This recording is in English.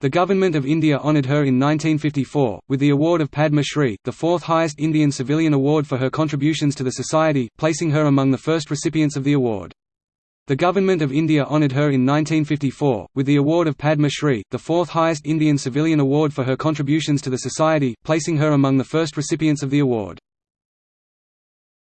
The Government of India honoured her in 1954, with the award of Padma Shri, the fourth highest Indian civilian award for her contributions to the society, placing her among the first recipients of the award. The Government of India honoured her in 1954, with the award of Padma Shri, the fourth highest Indian civilian award for her contributions to the society, placing her among the first recipients of the award.